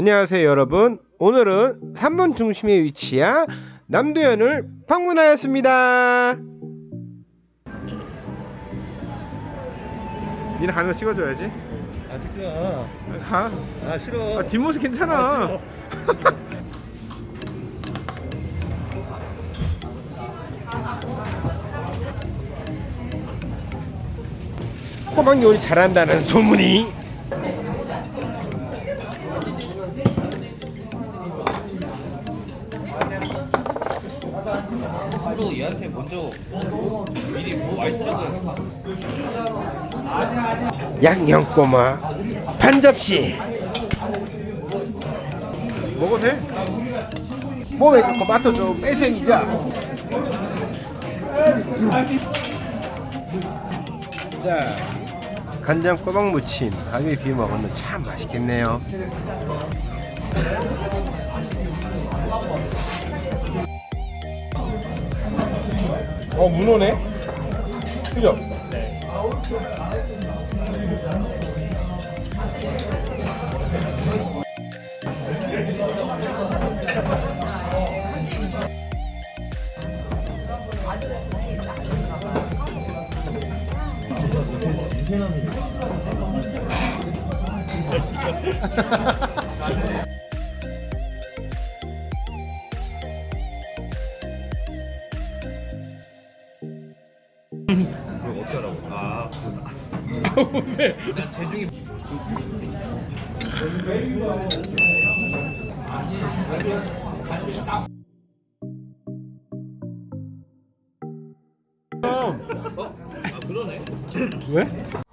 안녕하세요 여러분. 오늘은 3번 중심에 위치한 남도현을 방문하였습니다. 니네 가는 거 찍어줘야지. 아 찍지 마. 가. 아 싫어. 아, 뒷모습 괜찮아. 호박 요리 잘한다는 소문이 서로 얘한테 먼저 미리 뭐 해서 양념꼬마 반 접시. 먹어도 돼? 몸에 자꾸 맛도 좀 뺏어니자 자 간장 꼬박 무침 밥에 비벼 먹으면 참 맛있겠네요 어 문어네? 그죠? 재중이 어? 아 그러네 왜?